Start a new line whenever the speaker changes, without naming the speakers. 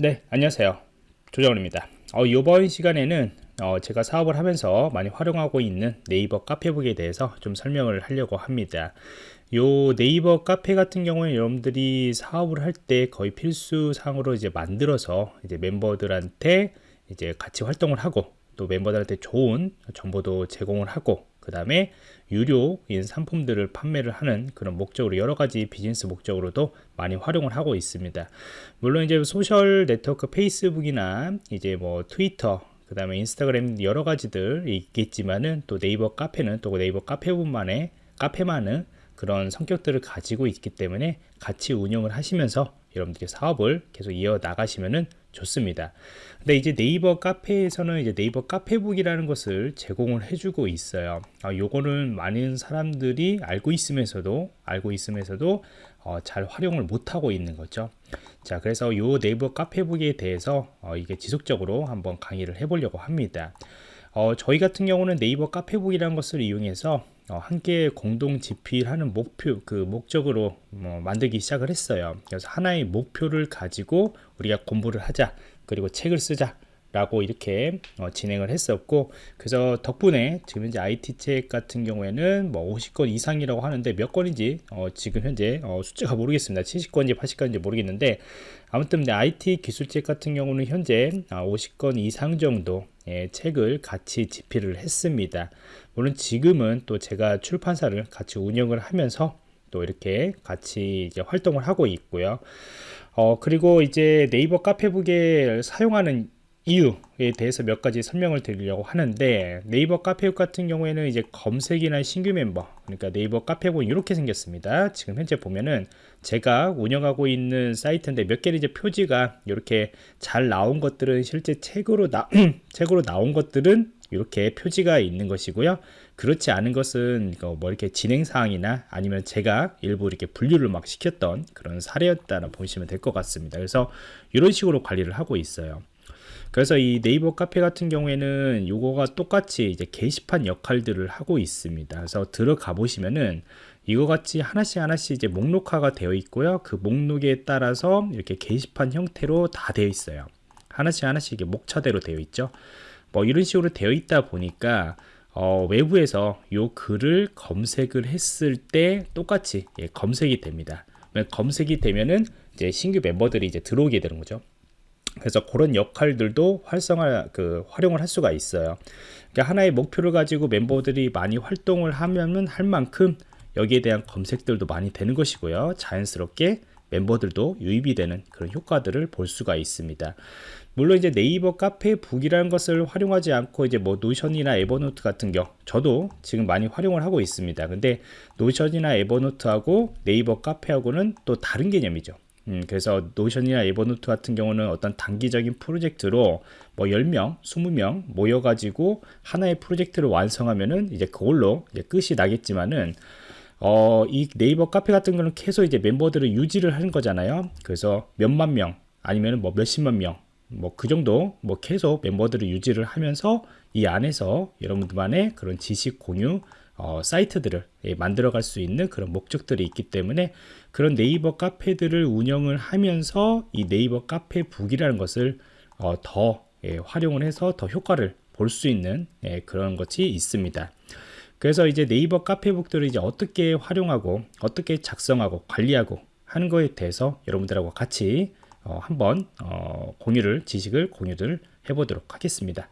네 안녕하세요. 조정원입니다. 어, 이번 시간에는 어, 제가 사업을 하면서 많이 활용하고 있는 네이버 카페북에 대해서 좀 설명을 하려고 합니다. 요 네이버 카페 같은 경우에 여러분들이 사업을 할 때 거의 필수 사항으로 이제 만들어서 이제 멤버들한테 이제 같이 활동을 하고 또 멤버들한테 좋은 정보도 제공을 하고 그 다음에 유료인 상품들을 판매를 하는 그런 목적으로 여러 가지 비즈니스 목적으로도 많이 활용을 하고 있습니다. 물론 이제 소셜 네트워크 페이스북이나 이제 뭐 트위터 그 다음에 인스타그램 여러 가지들 있겠지만은 또 네이버 카페는 또 네이버 카페뿐만의 카페만은 그런 성격들을 가지고 있기 때문에 같이 운영을 하시면서 여러분들이 사업을 계속 이어 나가시면은 좋습니다. 근데 이제 네이버 카페에서는 이제 네이버 카페북이라는 것을 제공을 해주고 있어요. 아, 요거는 많은 사람들이 알고 있으면서도 알고 있으면서도 어, 잘 활용을 못하고 있는 거죠. 자, 그래서 요 네이버 카페북에 대해서 어, 이게 지속적으로 한번 강의를 해보려고 합니다. 어, 저희 같은 경우는 네이버 카페북이라는 것을 이용해서 어, 함께 공동 집필하는 목표 그 목적으로 뭐 만들기 시작을 했어요. 그래서 하나의 목표를 가지고 우리가 공부를 하자. 그리고 책을 쓰자 라고 이렇게 어, 진행을 했었고 그래서 덕분에 지금 현재 IT 책 같은 경우에는 뭐 50권 이상이라고 하는데 몇 권인지 어, 지금 현재 어, 숫자가 모르겠습니다. 70권인지 80권인지 모르겠는데 아무튼 IT 기술 책 같은 경우는 현재 50권 아, 이상 정도 예, 책을 같이 집필을 했습니다. 물론 지금은 또 제가 출판사를 같이 운영을 하면서 또 이렇게 같이 이제 활동을 하고 있고요. 어, 그리고 이제 네이버 카페북에 사용하는 이유에 대해서 몇 가지 설명을 드리려고 하는데 네이버 카페북 같은 경우에는 이제 검색이나 신규 멤버 그러니까 네이버 카페북 이렇게 생겼습니다. 지금 현재 보면은 제가 운영하고 있는 사이트인데 몇 개는 이제 표지가 이렇게 잘 나온 것들은 실제 책으로 나 책으로 나온 것들은 이렇게 표지가 있는 것이고요. 그렇지 않은 것은 뭐 이렇게 진행 사항이나 아니면 제가 일부 이렇게 분류를 막 시켰던 그런 사례였다나 보시면 될 것 같습니다. 그래서 이런 식으로 관리를 하고 있어요 그래서 이 네이버 카페 같은 경우에는 요거가 똑같이 이제 게시판 역할들을 하고 있습니다. 그래서 들어가 보시면은 이거 같이 하나씩 하나씩 이제 목록화가 되어 있고요. 그 목록에 따라서 이렇게 게시판 형태로 다 되어 있어요. 하나씩 하나씩 이게 목차대로 되어 있죠. 뭐 이런 식으로 되어 있다 보니까 어, 외부에서 요 글을 검색을 했을 때 똑같이 예, 검색이 됩니다. 검색이 되면은 이제 신규 멤버들이 이제 들어오게 되는 거죠. 그래서 그런 역할들도 활성화 그 활용을 할 수가 있어요. 그러니까 하나의 목표를 가지고 멤버들이 많이 활동을 하면은 할 만큼 여기에 대한 검색들도 많이 되는 것이고요. 자연스럽게 멤버들도 유입이 되는 그런 효과들을 볼 수가 있습니다. 물론 이제 네이버 카페 북이라는 것을 활용하지 않고 이제 뭐 노션이나 에버노트 같은 경우 저도 지금 많이 활용을 하고 있습니다. 근데 노션이나 에버노트하고 네이버 카페하고는 또 다른 개념이죠 음, 그래서 노션이나 에버노트 같은 경우는 어떤 단기적인 프로젝트로 뭐 10명, 20명 모여가지고 하나의 프로젝트를 완성하면은 이제 그걸로 이제 끝이 나겠지만은 어, 이 네이버 카페 같은 경우는 계속 이제 멤버들을 유지를 하는 거잖아요. 그래서 몇만 명 아니면 뭐 몇십만 명 뭐 그 정도 뭐 계속 멤버들을 유지를 하면서 이 안에서 여러분들만의 그런 지식 공유 어, 사이트들을 예, 만들어 갈 수 있는 그런 목적들이 있기 때문에 그런 네이버 카페들을 운영을 하면서 이 네이버 카페 북이라는 것을 어, 더 예, 활용을 해서 더 효과를 볼 수 있는 예, 그런 것이 있습니다. 그래서 이제 네이버 카페북들을 이제 어떻게 활용하고 어떻게 작성하고 관리하고 하는 거에 대해서 여러분들하고 같이 어, 한번 어, 공유를 지식을 공유를 해보도록 하겠습니다.